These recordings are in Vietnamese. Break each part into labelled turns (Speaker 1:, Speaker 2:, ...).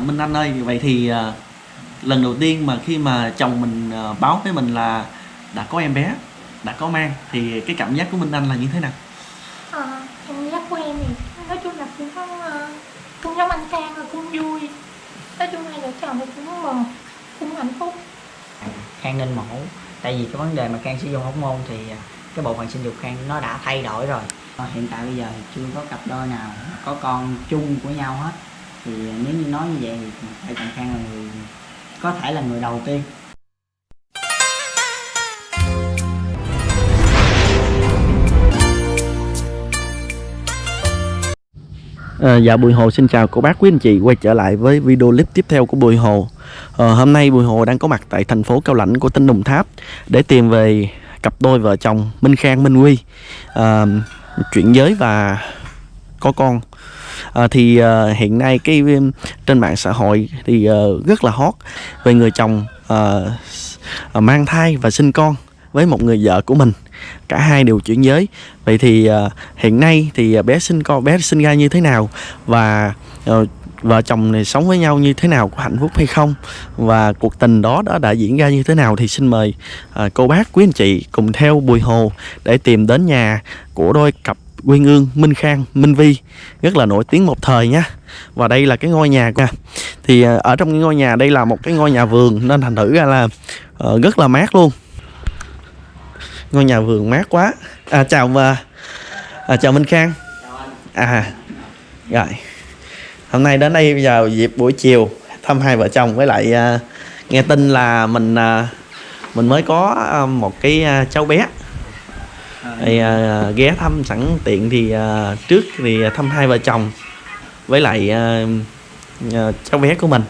Speaker 1: Minh Anh ơi, vậy thì à, lần đầu tiên mà khi mà chồng mình à, báo với mình là đã có em bé, đã có mang thì cái cảm giác của Minh Anh là như thế nào?
Speaker 2: Ờ, cảm giác của em thì nói chung là cũng có ờ, cũng giống anh Khang và cũng vui. Nói chung hai vợ chồng thì cũng mừng cũng hạnh phúc.
Speaker 3: Khang nên mổ tại vì cái vấn đề mà Khang sử dụng hóc môn thì à, cái bộ phận sinh dục Khang nó đã thay đổi rồi. Ờ, hiện tại bây giờ thì chưa có cặp đôi nào có con chung của nhau hết thì ờ, nếu như nói như vậy thì phải chồng Khang là người có thể là người đầu tiên.
Speaker 1: À, dạ Bùi Hồ xin chào cô bác quý anh chị quay trở lại với video clip tiếp theo của Bùi Hồ. À, Hôm nay Bùi Hồ đang có mặt tại thành phố Cao Lãnh của tỉnh Đồng Tháp Để tìm về cặp đôi vợ chồng Minh Khang Minh Huy. À, Chuyển giới và có con à, Thì à, hiện nay cái trên mạng xã hội thì à, rất là hot Về người chồng à, à, mang thai và sinh con với một người vợ của mình. Cả hai đều chuyển giới. Vậy thì à, hiện nay thì bé sinh con bé sinh ra như thế nào và à, vợ chồng này sống với nhau như thế nào có hạnh phúc hay không và cuộc tình đó đã đã diễn ra như thế nào thì xin mời à, cô bác quý anh chị cùng theo Bùi Hồ để tìm đến nhà của đôi cặp Quyên Ương Minh Khang Minh Vi rất là nổi tiếng một thời nha. Và đây là cái ngôi nhà nha thì à, ở trong cái ngôi nhà đây là một cái ngôi nhà vườn nên thành thử ra là ờ, rất là mát luôn. Ngôi nhà vườn mát quá. À, chào và à, chào Minh Khang. À rồi. Hôm nay đến đây bây giờ dịp buổi chiều thăm hai vợ chồng với lại à, nghe tin là mình à, mình mới có à, một cái à, cháu bé thì à, ghé thăm sẵn tiện thì à, trước thì thăm hai vợ chồng với lại à, à, cháu bé của mình.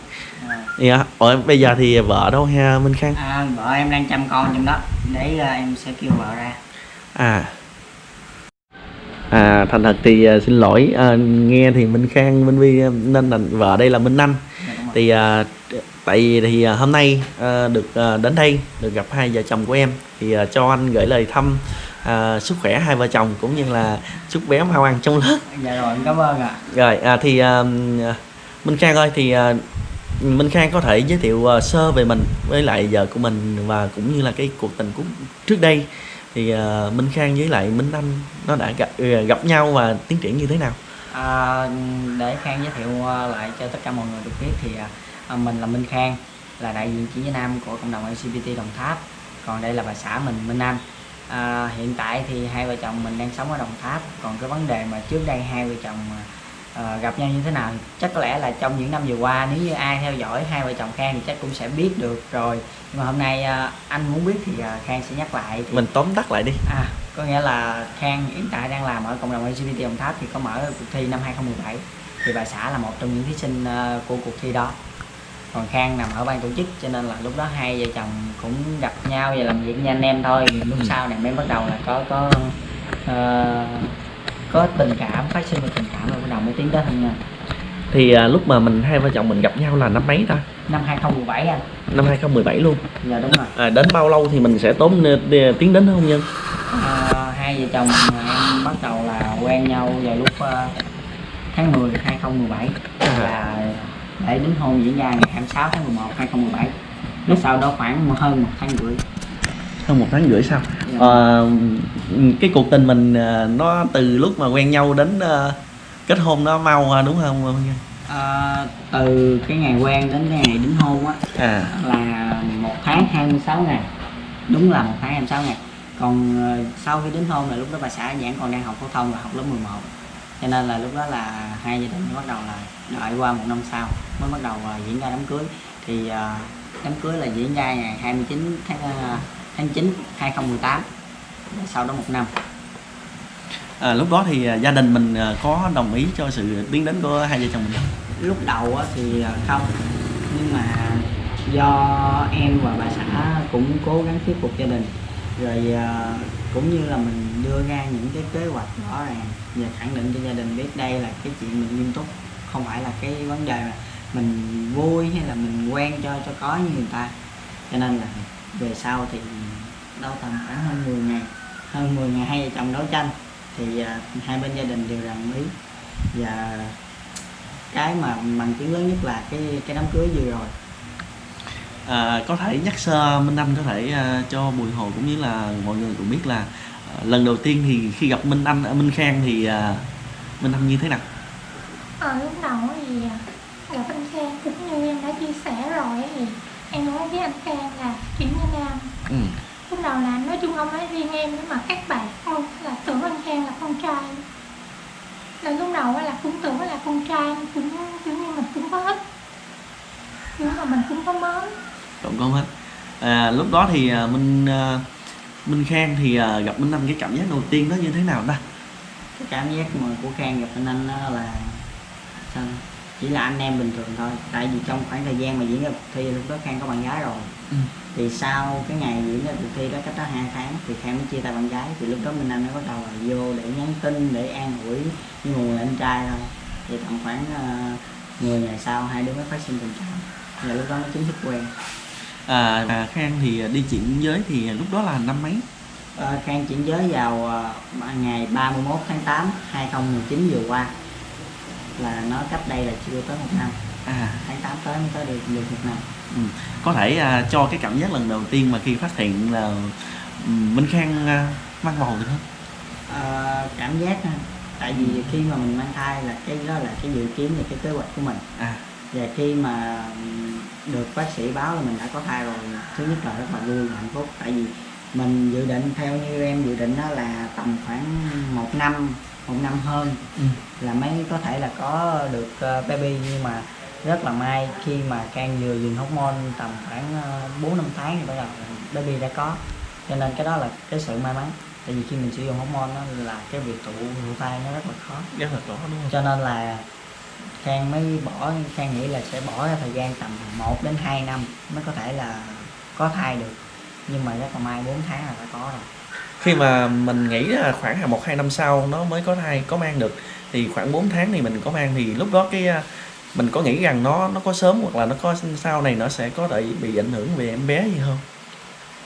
Speaker 1: Thì, à, ủa, bây giờ thì vợ đâu ha Minh Khang?
Speaker 3: À, vợ em đang chăm con trong đó. Để à, em sẽ kêu vợ ra.
Speaker 1: À. À thành thật thì à, xin lỗi. À, nghe thì Minh Khang Minh Vi à, nên là vợ đây là Minh Anh.
Speaker 3: Dạ,
Speaker 1: thì à, tại vì thì à, hôm nay à, được à, đến đây được gặp hai vợ chồng của em. Thì à, cho anh gửi lời thăm à, sức khỏe hai vợ chồng cũng như là chúc bé mau ăn trong lớp.
Speaker 3: Dạ rồi cảm ơn ạ.
Speaker 1: Rồi à, thì à, Minh Khang ơi thì à, Minh Khang có thể giới thiệu à, sơ về mình với lại vợ của mình và cũng như là cái cuộc tình của trước đây. Thì à, Minh Khang với lại Minh Anh nó đã gặp ừ, gặp nhau và tiến triển như thế nào?
Speaker 3: À, để Khang giới thiệu à, lại cho tất cả mọi người được biết thì à, à, mình là Minh Khang là đại diện chỉ Nam của cộng đồng LGBT Đồng Tháp. Còn đây là bà xã mình Minh Anh à, hiện tại thì hai vợ chồng mình đang sống ở Đồng Tháp. Còn cái vấn đề mà trước đây hai vợ chồng à, gặp nhau như thế nào chắc có lẽ là trong những năm vừa qua nếu như ai theo dõi hai vợ chồng Khang thì chắc cũng sẽ biết được rồi. Nhưng mà hôm nay à, anh muốn biết thì à, Khang sẽ nhắc lại thì
Speaker 1: Mình tóm tắt lại đi.
Speaker 3: À, có nghĩa là Khang hiện tại đang làm ở cộng đồng LGBT Đồng Tháp thì có mở cuộc thi năm 2017 thì bà xã là một trong những thí sinh ờ, của cuộc thi đó còn Khang nằm ở ban tổ chức cho nên là lúc đó hai vợ chồng cũng gặp nhau và làm việc như anh em thôi. Lúc sau này mới bắt đầu là có có ờ, có tình cảm phát sinh được tình cảm rồi bắt đầu mới tiến tới hôn nhân.
Speaker 1: Thì à, lúc mà mình hai vợ chồng mình gặp nhau là năm mấy ta?
Speaker 3: năm 2017 anh.
Speaker 1: Năm 2017 luôn.
Speaker 3: dạ đúng rồi.
Speaker 1: À, đến bao lâu thì mình sẽ tốn đi- tiến đến hôn nhân?
Speaker 3: Ờ, hai vợ chồng em bắt đầu là quen nhau vào lúc ờ, tháng 10 2017 là để đính hôn diễn ra ngày 26 tháng 11 2017 lúc sau đó khoảng hơn một tháng rưỡi
Speaker 1: Hơn một tháng rưỡi sau.
Speaker 3: Dạ.
Speaker 1: Ờ, cái cuộc tình mình à, nó từ lúc mà quen nhau đến à, kết hôn nó mau à, đúng không?
Speaker 3: Ờ, từ cái ngày quen đến cái ngày đính hôn á
Speaker 1: À,
Speaker 3: là một tháng 26 ngày đúng là một tháng 26 ngày còn ờ, sau khi đính hôn là lúc đó bà xã vẫn còn đang học phổ thông và học lớp 11 cho nên là lúc đó là hai gia đình mới bắt đầu là đợi qua một năm sau mới bắt đầu ờ, diễn ra đám cưới. Thì ờ, đám cưới là diễn ra ngày 29 tháng ờ, tháng 9 2018 Và sau đó một năm.
Speaker 1: À, lúc đó thì à, gia đình mình à, có đồng ý cho sự tiến đến của hai vợ chồng mình không?
Speaker 3: lúc đầu thì không. Nhưng mà do em và bà xã cũng cố gắng thuyết phục gia đình. Rồi cũng như là mình đưa ra những cái kế hoạch rõ ràng. Và khẳng định cho gia đình biết đây là cái chuyện mình nghiêm túc không phải là cái vấn đề mà mình vui hay là mình quen cho cho có như người ta. Cho nên là về sau thì đâu tầm khoảng hơn 10 ngày hơn 10 ngày hai vợ chồng đấu tranh thì uh, hai bên gia đình đều đồng ý. Và cái mà bằng chứng lớn nhất là cái cái đám cưới vừa rồi.
Speaker 1: À, có thể nhắc sơ Minh Anh có thể uh, cho Bùi Hồ cũng như là mọi người cũng biết là lần đầu tiên thì khi gặp Minh Anh ở Minh Khang thì à, Minh Anh như thế nào?
Speaker 2: Ờ, lúc đầu thì à, gặp anh Khang cũng như em đã chia sẻ rồi ấy, thì em nói với anh Khang là chuyển Nha Nam
Speaker 1: ừ.
Speaker 2: lúc đầu là nói chung không nói riêng em nhưng mà các bạn không là tưởng anh Khang là con trai. Là lúc đầu là cũng tưởng là con trai cũng kiểu như mình cũng có thích nhưng mà mình cũng có mến.
Speaker 1: Trộn con hết à, lúc đó thì à, Minh à, Minh Khang thì à, gặp Minh Anh cái cảm giác đầu tiên đó như thế nào ta?
Speaker 3: Cái cảm giác mà của Khang gặp anh anh đó là sao chỉ là anh em bình thường thôi tại vì trong khoảng thời gian mà diễn ra cuộc thi lúc đó Khang có bạn gái rồi.
Speaker 1: Ừ.
Speaker 3: thì sau cái ngày diễn ra cuộc thi đó cách đó hai tháng thì Khang mới chia tay bạn gái thì lúc đó Minh Anh mới bắt đầu là vô để nhắn tin để an ủi như một người anh trai thôi. Thì tầm khoảng uh, 10 ngày sau hai đứa mới phát sinh tình cảm. Và lúc đó mới chính thức quen
Speaker 1: à, à, Khang thì đi chuyển giới thì lúc đó là năm mấy?
Speaker 3: Ờ, Khang chuyển giới vào ờ, ngày 31 tháng 8 2019 vừa qua. Là nó cách đây là chưa tới một năm.
Speaker 1: À.
Speaker 3: Tháng 8 tới mới tới được được một năm.
Speaker 1: Ừ. có thể à, cho cái cảm giác lần đầu tiên mà khi phát hiện là ừ, Minh Khang à, mang bầu được không?
Speaker 3: Ờ, cảm giác tại vì khi mà mình mang thai là cái đó là cái dự kiến và cái kế hoạch của mình.
Speaker 1: À
Speaker 3: và khi mà được bác sĩ báo là mình đã có thai rồi thứ nhất là rất là vui và hạnh phúc. Tại vì mình dự định theo như em dự định đó là tầm khoảng một năm một năm hơn
Speaker 1: ừ.
Speaker 3: là mới có thể là có được ờ, baby. Nhưng mà rất là may khi mà Can vừa dừng hormone tầm khoảng ờ, bốn năm tháng thì bắt đầu baby đã có. Cho nên cái đó là cái sự may mắn. Tại vì khi mình sử dụng hormone đó là cái việc tụ thụ thai nó rất là khó.
Speaker 1: Rất là rõ đúng không?
Speaker 3: Cho nên là Khang mới bỏ, Khang nghĩ là sẽ bỏ ra thời gian tầm 1 đến 2 năm mới có thể là có thai được. Nhưng mà rất là may 4 tháng là đã có rồi.
Speaker 1: Khi mà mình nghĩ là khoảng là một, hai năm sau nó mới có thai, có mang được, thì khoảng 4 tháng thì mình có mang, thì lúc đó cái à, mình có nghĩ rằng nó nó có sớm hoặc là nó có sau này nó sẽ có thể bị ảnh hưởng về em bé gì không?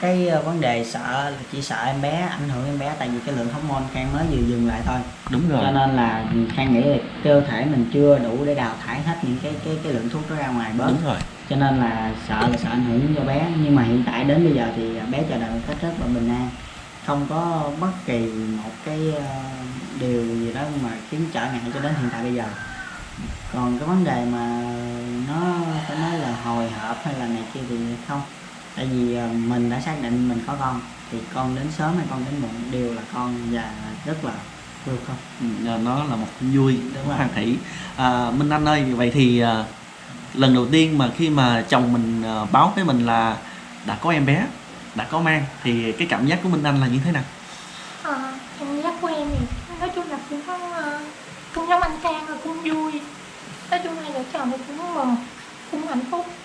Speaker 3: Cái ờ, vấn đề sợ là chỉ sợ em bé ảnh hưởng em bé tại vì cái lượng hormone Khang mới vừa dừng lại thôi.
Speaker 1: Đúng
Speaker 3: cho nên là Khang nghĩ là cơ thể mình chưa đủ để đào thải hết những cái cái cái lượng thuốc đó ra ngoài bớt.
Speaker 1: Đúng rồi.
Speaker 3: Cho nên là sợ là sợ ảnh hưởng cho bé. Nhưng mà hiện tại đến bây giờ thì bé chờ đợi một cách rất là bình an. Không có bất kỳ một cái ờ, điều gì đó mà khiến trở ngại cho đến hiện tại bây giờ. Còn cái vấn đề mà nó phải nói là hồi hộp hay là này kia thì không tại vì ờ, mình đã xác định mình có con thì con đến sớm hay con đến muộn đều là con và rất là vui không?
Speaker 1: Ừ, à, nó là một vui
Speaker 3: Đúng.
Speaker 1: Hoàng Thủy à, Minh Anh ơi vậy thì à, lần đầu tiên mà khi mà chồng mình à, báo với mình là đã có em bé đã có mang thì cái cảm giác của Minh Anh là như thế nào?
Speaker 2: Ờ, cảm giác của em thì nói chung là cũng có ờ, cũng giống anh Khang là cũng vui. Nói chung hai vợ chồng thì cũng mừng cũng hạnh phúc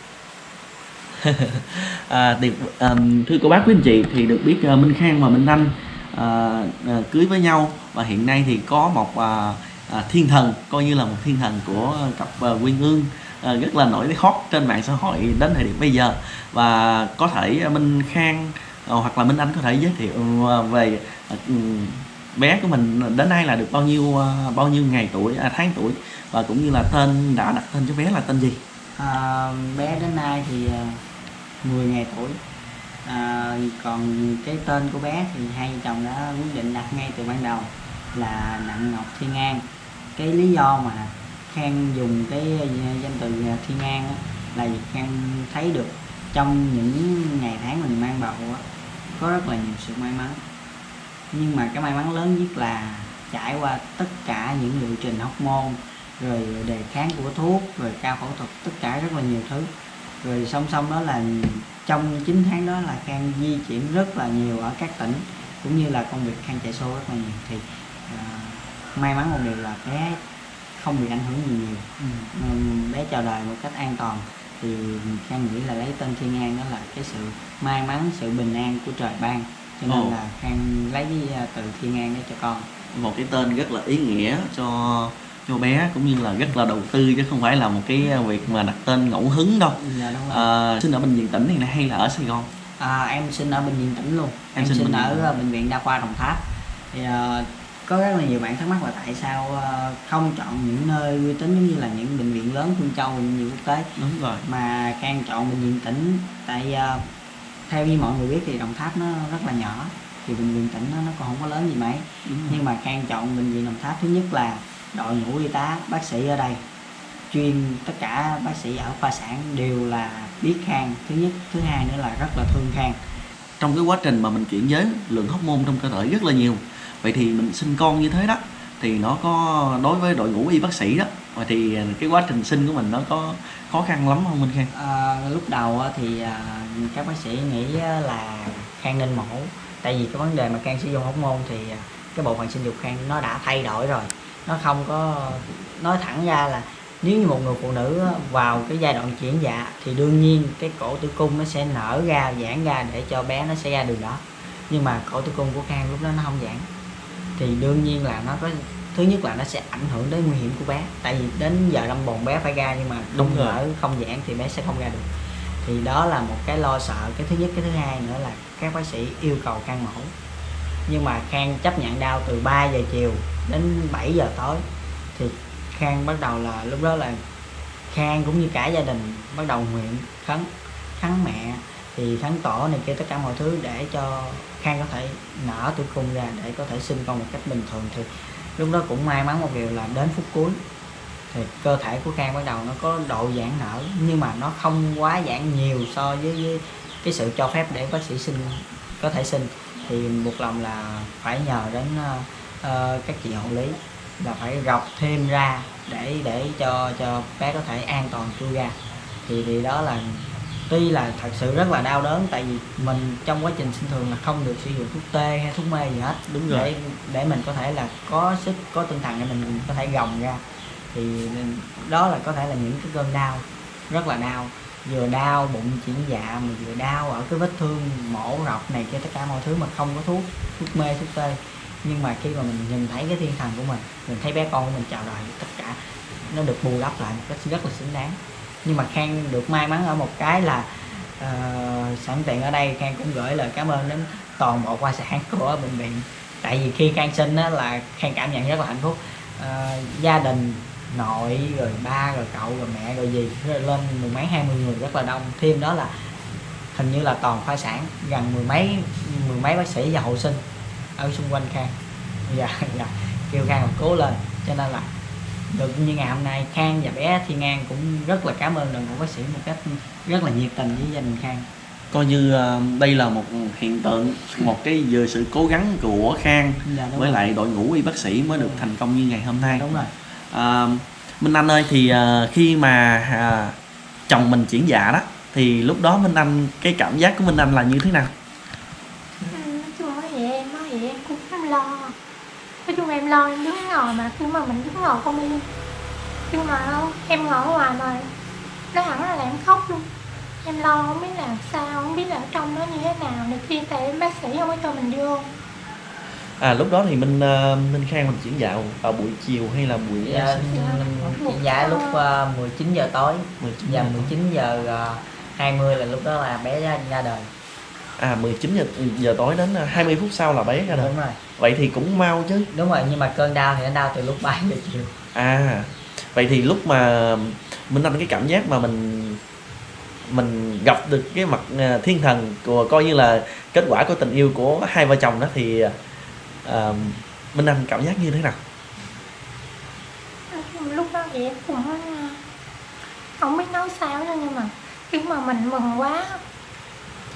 Speaker 1: à, thì, à, thưa cô bác quý anh chị thì được biết uh, Minh Khang và Minh Anh à, ờ, à, ờ, cưới với nhau và hiện nay thì có một à, à, thiên thần coi như là một thiên thần của cặp à, Quyên Ương à, rất là nổi hot trên mạng xã hội đến thời điểm bây giờ. Và có thể à, Minh Khang à, hoặc là Minh Anh có thể giới thiệu à, về à, bé của mình đến nay là được bao nhiêu à, bao nhiêu ngày tuổi à, tháng tuổi và cũng như là tên đã đặt tên cho bé là tên gì?
Speaker 3: À, bé đến nay thì à, 10 ngày tuổi. À, còn cái tên của bé thì hai vợ chồng đã quyết định đặt ngay từ ban đầu là Đặng Ngọc Thiên An cái lý do mà Khang dùng cái danh từ Thiên An á, là vì Khang thấy được trong những ngày tháng mình mang bầu á, có rất là nhiều sự may mắn. Nhưng mà cái may mắn lớn nhất là trải qua tất cả những liệu trình hormone rồi đề kháng của thuốc rồi cao phẫu thuật tất cả rất là nhiều thứ rồi song song đó là trong 9 tháng đó là Khang di chuyển rất là nhiều ở các tỉnh cũng như là công việc Khang chạy show rất là nhiều. Thì à, may mắn một điều là bé không bị ảnh hưởng gì nhiều. Ừm, bé chào đời một cách an toàn. Thì Khang nghĩ là lấy tên Thiên An đó là cái sự may mắn sự bình an của trời ban. Cho nên
Speaker 1: Ồ.
Speaker 3: là Khang lấy à, từ Thiên An để cho con.
Speaker 1: Một cái tên rất là ý nghĩa cho cho bé cũng như là rất là đầu tư chứ không phải là một cái việc mà đặt tên ngẫu hứng đâu.
Speaker 3: Dạ đúng rồi.
Speaker 1: À, sinh ở bệnh viện tỉnh này hay là ở Sài Gòn?
Speaker 3: À, em sinh ở bệnh viện tỉnh luôn.
Speaker 1: Em
Speaker 3: em,
Speaker 1: sinh
Speaker 3: sinh,
Speaker 1: bệnh
Speaker 3: ở
Speaker 1: viện.
Speaker 3: ờ, bệnh viện đa khoa Đồng Tháp. Thì ờ, có rất là nhiều bạn thắc mắc là tại sao ờ, không chọn những nơi uy tín giống như là những bệnh viện lớn Phương Châu bệnh viện quốc tế.
Speaker 1: Đúng rồi.
Speaker 3: Mà Khang chọn bệnh viện tỉnh tại ờ, theo như mọi người biết thì Đồng Tháp nó rất là nhỏ thì bệnh viện tỉnh nó, nó còn không có lớn gì mấy. Nhưng mà Khang chọn bệnh viện Đồng Tháp thứ nhất là đội ngũ y tá bác sĩ ở đây. Chuyên tất cả bác sĩ ở khoa sản đều là biết Khang. Thứ nhất thứ hai nữa là rất là thương Khang.
Speaker 1: Trong cái quá trình mà mình chuyển giới lượng hóc môn trong cơ thể rất là nhiều. Vậy thì mình sinh con như thế đó thì nó có đối với đội ngũ y bác sĩ đó vậy thì cái quá trình sinh của mình nó có khó khăn lắm không Minh Khang?
Speaker 3: À, lúc đầu thì à, các bác sĩ nghĩ là Khang nên mổ. Tại vì cái vấn đề mà Khang sử dụng hóc môn thì à, cái bộ phận sinh dục Khang nó đã thay đổi rồi nó không có nói thẳng ra là nếu như một người phụ nữ vào cái giai đoạn chuyển dạ thì đương nhiên cái cổ tử cung nó sẽ nở ra giãn ra để cho bé nó sẽ ra đường đó. Nhưng mà cổ tử cung của Khang lúc đó nó không giãn. Thì đương nhiên là nó có thứ nhất là nó sẽ ảnh hưởng đến nguy hiểm của bé. Tại vì đến giờ đâm bồn bé phải ra nhưng mà
Speaker 1: Đúng rồi.
Speaker 3: nở không giãn thì bé sẽ không ra được. Thì đó là một cái lo sợ. Cái thứ nhất cái thứ hai nữa là các bác sĩ yêu cầu khang mổ nhưng mà khang chấp nhận đau từ 3 giờ chiều đến 7 giờ tối. Thì khang bắt đầu là lúc đó là khang cũng như cả gia đình bắt đầu nguyện khấn khấn mẹ thì khấn tổ này kia tất cả mọi thứ để cho khang có thể nở tử cung ra để có thể sinh con một cách bình thường. Thì lúc đó cũng may mắn một điều là đến phút cuối thì cơ thể của Khang bắt đầu nó có độ giãn nở nhưng mà nó không quá giãn nhiều so với, với cái sự cho phép để bác sĩ sinh có thể sinh thì buộc lòng là phải nhờ đến ờ, các chị hộ lý là phải rọc thêm ra để để cho cho bé có thể an toàn chui ra. Thì thì đó là tuy là thật sự rất là đau đớn tại vì mình trong quá trình sinh thường là không được sử dụng thuốc tê hay thuốc mê gì hết.
Speaker 1: Đúng rồi.
Speaker 3: để để mình có thể là có sức có tinh thần để mình có thể gồng ra. Thì đó là có thể là những cái cơn đau rất là đau vừa đau bụng chuyển dạ mà vừa đau ở cái vết thương mổ rọc này kia tất cả mọi thứ mà không có thuốc thuốc mê thuốc tê. Nhưng mà khi mà mình nhìn thấy cái thiên thần của mình mình thấy bé con của mình chào đời tất cả nó được bù đắp lại một cách rất là xứng đáng. Nhưng mà khang được may mắn ở một cái là uh, sẵn tiện ở đây khang cũng gửi lời cảm ơn đến toàn bộ khoa sản của bệnh viện. Tại vì khi khang sinh á, là khang cảm nhận rất là hạnh phúc. Uh, gia đình nội rồi ba rồi cậu rồi mẹ rồi gì rồi lên mười mấy hai mươi người rất là đông. Thêm đó là hình như là toàn khoa sản gần mười mấy mười mấy bác sĩ và hộ sinh ở xung quanh khang. Dạ dạ kêu khang cố lên. Cho nên là được như ngày hôm nay khang và bé thiên an cũng rất là cảm ơn đội ngũ bác sĩ một cách rất là nhiệt tình với gia đình khang.
Speaker 1: Coi như ờ, đây là một hiện tượng một cái vừa sự cố gắng của Khang
Speaker 3: dạ,
Speaker 1: với
Speaker 3: rồi.
Speaker 1: lại đội ngũ y bác sĩ mới được thành công như ngày hôm nay.
Speaker 3: Đúng rồi
Speaker 1: À, Minh Anh ơi thì à, khi mà à, chồng mình chuyển dạ đó thì lúc đó Minh Anh cái cảm giác của Minh Anh là như thế nào?
Speaker 2: Ừ, Nói chung em em cũng lo. Nói chung em lo em đứng ngồi mà khi mà mình đứng ngồi không yên. Nhưng mà em ngồi ngoài mà nó hẳn là em khóc luôn. Em lo không biết làm sao không biết là ở trong nó như thế nào. Này kia tại bác sĩ không có cho mình vô.
Speaker 1: À lúc đó thì Minh à, Minh Khang mình chuyển dạ vào buổi chiều hay là buổi
Speaker 3: dạ,
Speaker 1: à,
Speaker 3: mình chuyển dạ lúc uh, 19 giờ tối
Speaker 1: 19
Speaker 3: và
Speaker 1: giờ?
Speaker 3: 19 giờ uh, 20 là lúc đó là bé ra, ra đời
Speaker 1: À 19 giờ giờ tối đến à, 20 phút sau là bé ra đời.
Speaker 3: đúng rồi
Speaker 1: Vậy thì cũng mau chứ.
Speaker 3: đúng rồi nhưng mà cơn đau thì nó đau từ lúc 3 giờ chiều
Speaker 1: À vậy thì lúc mà Minh Anh cái cảm giác mà mình mình gặp được cái mặt thiên thần của coi như là kết quả của tình yêu của hai vợ chồng đó thì Minh Anh cảm giác như thế nào?
Speaker 2: lúc đó thì em cũng ờ, không biết nói sao nữa, nhưng mà khi mà mình mừng quá,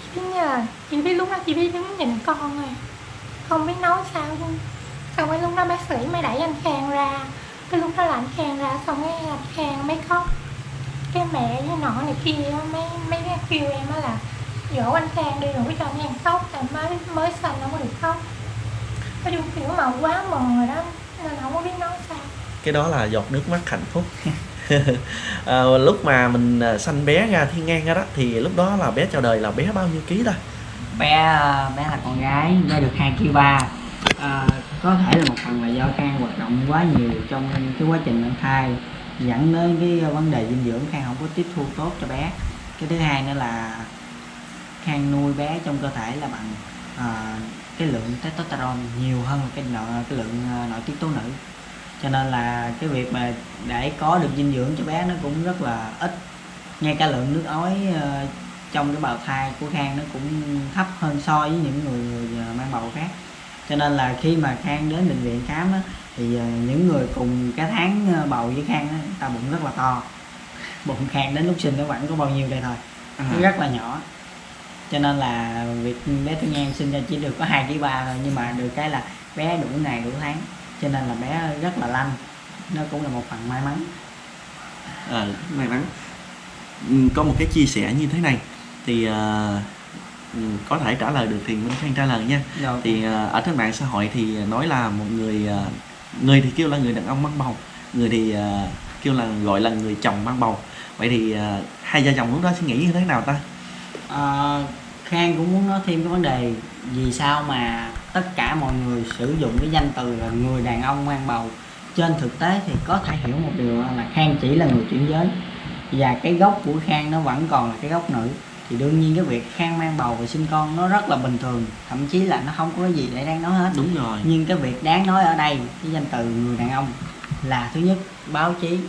Speaker 2: chỉ biết nhờ, chỉ biết lúc đó chỉ biết đứng nhìn con thôi. Không biết nói sao luôn. Xong cái lúc đó bác sĩ mới đẩy anh khang ra. Cái lúc đó là anh khang ra, xong cái anh khang mới khóc. Cái mẹ với nọ này kia mấy mấy cái kêu em á là, dỗ anh khang đi đừng cho anh khang khóc. Tại mới mới sanh không có được khóc nói chung kiểu mà quá mừng rồi đó nên không có biết nói sao.
Speaker 1: Cái đó là giọt nước mắt hạnh phúc. À, lúc mà mình à, sanh bé ra thiên ngang ra đó thì lúc đó là bé chào đời là bé bao nhiêu ký ta?
Speaker 3: Bé ờ, bé là con gái bé được 2 kg ba. À, có thể là một phần là do khang hoạt động quá nhiều trong cái quá trình mang thai dẫn đến cái vấn đề dinh dưỡng. Khang không có tiếp thu tốt cho bé. Cái thứ hai nữa là khang nuôi bé trong cơ thể là bằng à, cái lượng testosterone nhiều hơn cái nội cái lượng ờ, nội tiết tố nữ. Cho nên là cái việc mà để có được dinh dưỡng cho bé nó cũng rất là ít. Ngay cả lượng nước ối ờ, trong cái bào thai của khang nó cũng thấp hơn so với những người, người ờ, mang bầu khác. Cho nên là khi mà khang đến bệnh viện khám á, thì những người cùng cái tháng bầu với khang á, ta bụng rất là to. Bụng khang đến lúc sinh nó vẫn có bao nhiêu đây thôi. Nó rất là nhỏ cho nên là việc bé Tư Nhan sinh ra chỉ được có hai kg ba thôi nhưng mà được cái là bé đủ ngày đủ tháng. Cho nên là bé rất là lanh nó cũng là một phần may mắn.
Speaker 1: Ờ, may mắn. Ừ, có một cái chia sẻ như thế này thì ừ, có thể trả lời được thì Minh Khang trả lời nha.
Speaker 3: Rồi
Speaker 1: thì ờ, ở trên mạng xã hội thì nói là một người ờ, người thì kêu là người đàn ông mang bầu người thì ờ, kêu là gọi là người chồng mang bầu. Vậy thì ờ, hai vợ chồng lúc đó suy nghĩ như thế nào ta
Speaker 3: Ờ, Khang cũng muốn nói thêm cái vấn đề vì sao mà tất cả mọi người sử dụng cái danh từ là người đàn ông mang bầu. Trên thực tế thì có thể hiểu một điều là Khang chỉ là người chuyển giới và cái gốc của Khang nó vẫn còn là cái gốc nữ. Thì đương nhiên cái việc Khang mang bầu và sinh con nó rất là bình thường thậm chí là nó không có gì để đáng nói hết.
Speaker 1: Đúng rồi.
Speaker 3: Nhưng cái việc đáng nói ở đây cái danh từ người đàn ông là thứ nhất báo chí.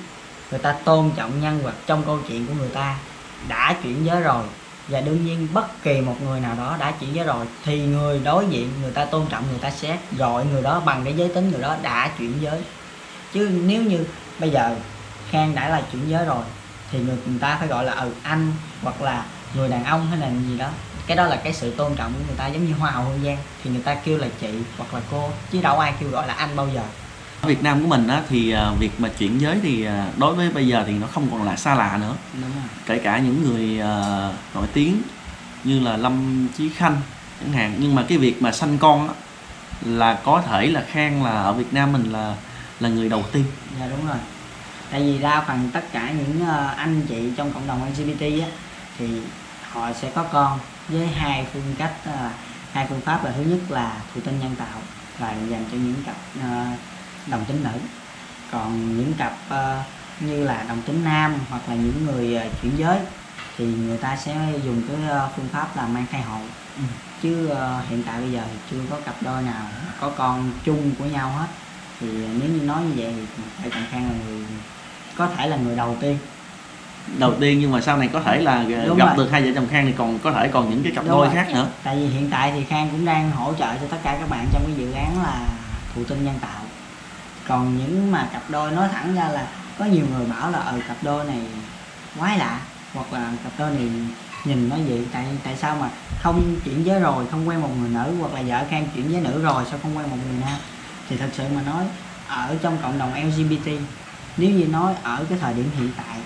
Speaker 3: Người ta tôn trọng nhân vật trong câu chuyện của người ta đã chuyển giới rồi và đương nhiên bất kỳ một người nào đó đã chuyển giới rồi thì người đối diện người ta tôn trọng người ta sẽ gọi người đó bằng cái giới tính người đó đã chuyển giới. Chứ nếu như bây giờ khang đã là chuyển giới rồi thì người, người ta phải gọi là ừ anh hoặc là người đàn ông hay là gì đó. Cái đó là cái sự tôn trọng của người ta giống như hoa hậu hương giang thì người ta kêu là chị hoặc là cô chứ đâu ai kêu gọi là anh bao giờ
Speaker 1: ở Việt Nam của mình á, thì ờ, việc mà chuyển giới thì ờ, đối với bây giờ thì nó không còn là xa lạ nữa.
Speaker 3: Đúng rồi.
Speaker 1: Kể cả những người ờ, nổi tiếng như là Lâm Chí Khanh chẳng hạn. Nhưng mà cái việc mà sanh con á, là có thể là Khang là ở Việt Nam mình là là người đầu tiên.
Speaker 3: Dạ đúng rồi. Tại vì đa phần tất cả những ờ, anh chị trong cộng đồng LGBT á thì họ sẽ có con với hai phương cách ờ, hai phương pháp là thứ nhất là thụ tinh nhân tạo là dành cho những cặp ờ, đồng tính nữ còn những cặp ờ, như là đồng tính nam hoặc là những người ờ, chuyển giới thì người ta sẽ dùng cái ờ, phương pháp là mang thai hộ
Speaker 1: Ừ.
Speaker 3: chứ hiện tại bây giờ thì chưa có cặp đôi nào có con chung của nhau hết thì nếu như nói như vậy thì phải Trọng Khang là người có thể là người đầu tiên
Speaker 1: đầu tiên nhưng mà sau này có thể là
Speaker 3: Đúng
Speaker 1: gặp
Speaker 3: rồi.
Speaker 1: được hai vợ chồng Khang thì còn có thể còn những cái cặp
Speaker 3: Đúng
Speaker 1: đôi
Speaker 3: rồi.
Speaker 1: khác nữa
Speaker 3: tại vì hiện tại thì Khang cũng đang hỗ trợ cho tất cả các bạn trong cái dự án là thụ tinh nhân tạo còn những mà cặp đôi nói thẳng ra là có nhiều người bảo là ờ cặp đôi này quái lạ. Hoặc là cặp đôi này nhìn nó vậy tại tại sao mà không chuyển giới rồi không quen một người nữ? Hoặc là vợ Khang chuyển giới nữ rồi sao không quen một người nam? Thì thật sự mà nói ở trong cộng đồng LGBT nếu như nói ở cái thời điểm hiện tại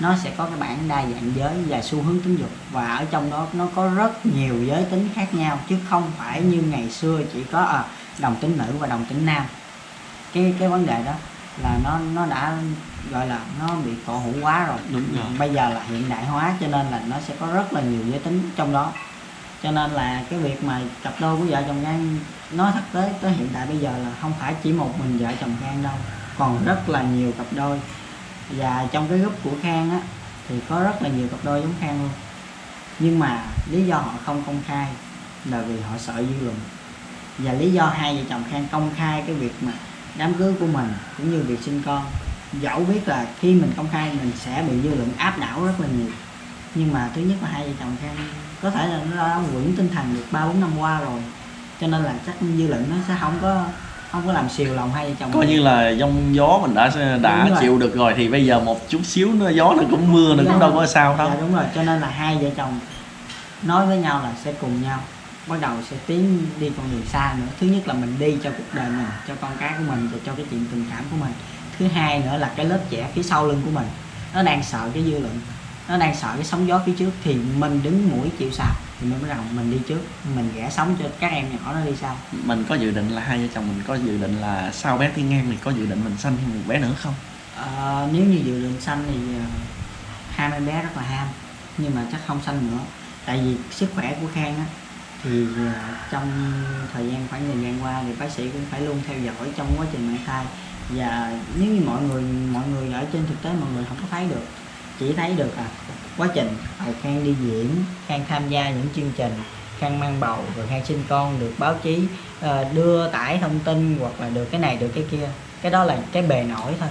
Speaker 3: nó sẽ có cái bản đa dạng giới và xu hướng tính dục. Và ở trong đó nó có rất nhiều giới tính khác nhau chứ không phải như ngày xưa chỉ có à, đồng tính nữ và đồng tính nam cái cái vấn đề đó là nó nó đã gọi là nó bị cổ hủ quá rồi.
Speaker 1: Đúng rồi.
Speaker 3: Bây giờ là hiện đại hóa cho nên là nó sẽ có rất là nhiều giới tính trong đó. Cho nên là cái việc mà cặp đôi của vợ chồng Khang nói thật tới tới hiện tại bây giờ là không phải chỉ một mình vợ chồng Khang đâu còn rất là nhiều cặp đôi. Và trong cái group của Khang á thì có rất là nhiều cặp đôi giống Khang luôn. Nhưng mà lý do họ không công khai là vì họ sợ dư luận. Và lý do hai vợ chồng Khang công khai cái việc mà đám cưới của mình cũng như việc sinh con. Dẫu biết là khi mình công khai mình sẽ bị dư luận áp đảo rất là nhiều. Nhưng mà thứ nhất là hai vợ chồng Khang có thể là nó đã vững tinh thần được ba bốn năm qua rồi cho nên là chắc dư luận nó sẽ không có không có làm xìu lòng hai vợ chồng
Speaker 1: coi như là giông gió mình đã đã
Speaker 3: Đúng rồi.
Speaker 1: chịu được rồi thì bây giờ một chút xíu nữa gió nó cũng mưa nó cũng đâu có sao đâu.
Speaker 3: Dạ đúng rồi. Cho nên là hai vợ chồng nói với nhau là sẽ cùng nhau bắt đầu sẽ tiến đi con đường xa nữa. Thứ nhất là mình đi cho cuộc đời mình cho con cái của mình và cho cái chuyện tình cảm của mình. Thứ hai nữa là cái lớp trẻ phía sau lưng của mình nó đang sợ cái dư luận nó đang sợ cái sóng gió phía trước. Thì mình đứng mũi chịu sào thì mình mới rằng mình đi trước mình vẽ sống cho các em nhỏ nó đi sau.
Speaker 1: Mình có dự định là hai vợ chồng mình có dự định là sau bé Thiên Ngang thì có dự định mình sanh thêm một bé nữa không?
Speaker 3: Ờ, nếu như dự định sanh thì ờ, em bé rất là ham nhưng mà chắc không sanh nữa. Tại vì sức khỏe của Khang á thì à, trong thời gian khoảng thời gian qua thì bác sĩ cũng phải luôn theo dõi trong quá trình mang thai. Và nếu như mọi người mọi người ở trên thực tế mọi người không có thấy được chỉ thấy được là quá trình ờ, Khang đi diễn Khang tham gia những chương trình khang mang bầu rồi khang sinh con được báo chí ờ, đưa tải thông tin hoặc là được cái này được cái kia cái đó là cái bề nổi thôi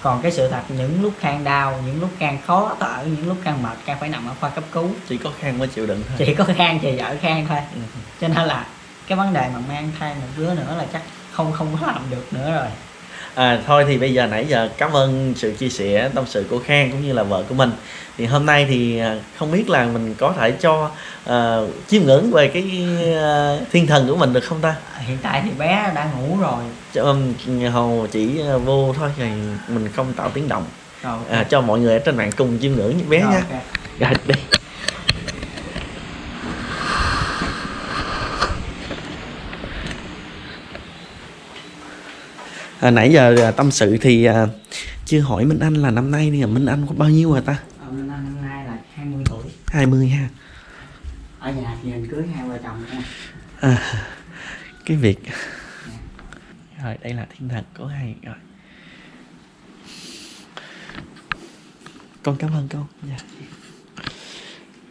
Speaker 3: còn cái sự thật những lúc khang đau những lúc khang khó thở những lúc khang mệt khang phải nằm ở khoa cấp cứu.
Speaker 1: Chỉ có khang mới chịu đựng thôi.
Speaker 3: Chỉ có khang thì vợ khang thôi.
Speaker 1: Ừ.
Speaker 3: cho nên là cái vấn đề mà mang thai một đứa nữa là chắc không không có làm được nữa rồi
Speaker 1: À, thôi thì bây giờ nãy giờ cảm ơn sự chia sẻ tâm sự của Khang cũng như là vợ của mình. Thì hôm nay thì à, không biết là mình có thể cho à, chiêm ngưỡng về cái à, thiên thần của mình được không ta?
Speaker 3: Hiện tại thì bé đã ngủ rồi.
Speaker 1: Cho um, hầu chỉ à, vô thôi thì mình không tạo tiếng động.
Speaker 3: Rồi
Speaker 1: à, cho mọi người ở trên mạng cùng chiêm ngưỡng với bé
Speaker 3: Rồi,
Speaker 1: nha.
Speaker 3: ok.
Speaker 1: rồi đi à, nãy giờ à, tâm sự thì à, chưa hỏi Minh Anh là năm nay thì Minh Anh có bao nhiêu rồi ta?
Speaker 3: Ờ, năm năm nay là 20 tuổi.
Speaker 1: 20 ha.
Speaker 3: Ở nhà thì hình cưới hai vợ chồng nha
Speaker 1: à, cái việc. Rồi đây là thiên thần của hai rồi con cảm ơn con. Dạ.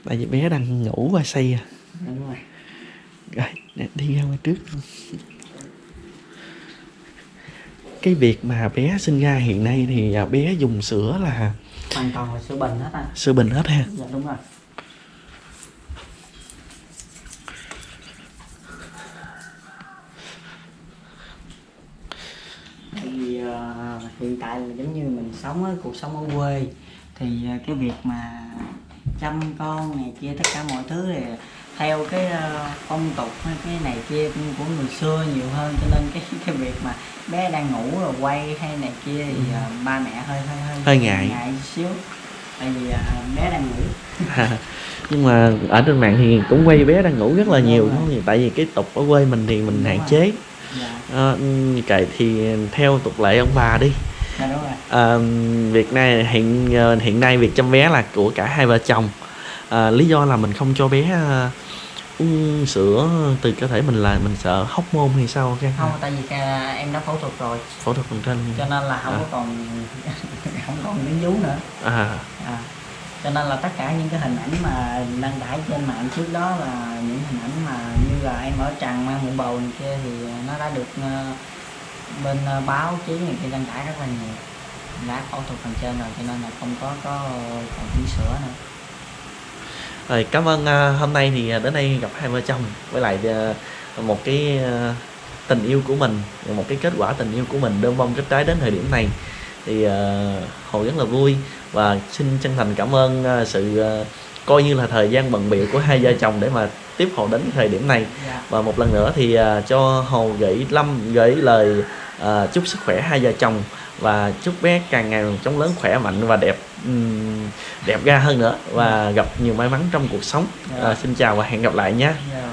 Speaker 1: tại vì bé đang ngủ và say à.
Speaker 3: Đúng rồi.
Speaker 1: Rồi đi ra ngoài trước cái việc mà bé sinh ra hiện nay thì à, bé dùng sữa là
Speaker 3: hoàn toàn là sữa bình hết anh.
Speaker 1: sữa bình hết ha?
Speaker 3: Dạ đúng rồi. Tại vì ờ, hiện tại là giống như mình sống ở cuộc sống ở quê thì ờ, cái việc mà chăm con này kia tất cả mọi thứ thì theo cái ờ, phong tục hay cái này kia của người xưa nhiều hơn cho nên cái cái việc mà bé đang ngủ rồi quay hay này kia thì ờ, ba mẹ hơi hơi hơi
Speaker 1: Hơi ngại.
Speaker 3: ngại xíu tại vì ờ, bé đang ngủ.
Speaker 1: Nhưng mà ở trên mạng thì cũng quay bé đang ngủ rất là
Speaker 3: Đúng
Speaker 1: nhiều đúng không? tại vì cái tục ở quê mình thì mình
Speaker 3: Đúng
Speaker 1: hạn
Speaker 3: rồi.
Speaker 1: chế.
Speaker 3: Dạ.
Speaker 1: À, cậy thì theo tục lệ ông bà đi.
Speaker 3: Dạ đúng rồi.
Speaker 1: À, việc này hiện hiện nay việc chăm bé là của cả hai vợ chồng. À, lý do là mình không cho bé uống sữa từ cơ thể mình là mình sợ hóc môn hay sao cái
Speaker 3: không tại vì à, em đã phẫu thuật rồi.
Speaker 1: Phẫu thuật phần trên.
Speaker 3: Cho nên là không
Speaker 1: À.
Speaker 3: có còn không còn miếng vú nữa.
Speaker 1: À.
Speaker 3: À, cho nên là tất cả những cái hình ảnh mà đăng tải trên mạng trước đó là những hình ảnh mà như là em ở trần mang bụng bầu này kia thì nó đã được ờ, bên ờ, báo chí này kia đăng tải rất là nhiều. Đã phẫu thuật phần trên rồi cho nên là không có có còn tí sữa nữa
Speaker 1: rồi cảm ơn à, hôm nay thì à, đến đây gặp hai vợ chồng với lại à, một cái à, tình yêu của mình một cái kết quả tình yêu của mình đơn bông kết trái đến thời điểm này. Thì à, hồ rất là vui và xin chân thành cảm ơn à, sự à, coi như là thời gian bận biểu của hai vợ chồng để mà tiếp hồ đến thời điểm này.
Speaker 3: Dạ.
Speaker 1: Và một lần nữa thì à, cho hồ gửi lâm gửi lời à, chúc sức khỏe hai vợ chồng và chúc bé càng ngày chóng lớn khỏe mạnh và đẹp. Ừm, đẹp ra hơn nữa và gặp nhiều may mắn trong cuộc sống. À, xin chào và hẹn gặp lại nhé
Speaker 3: dạ.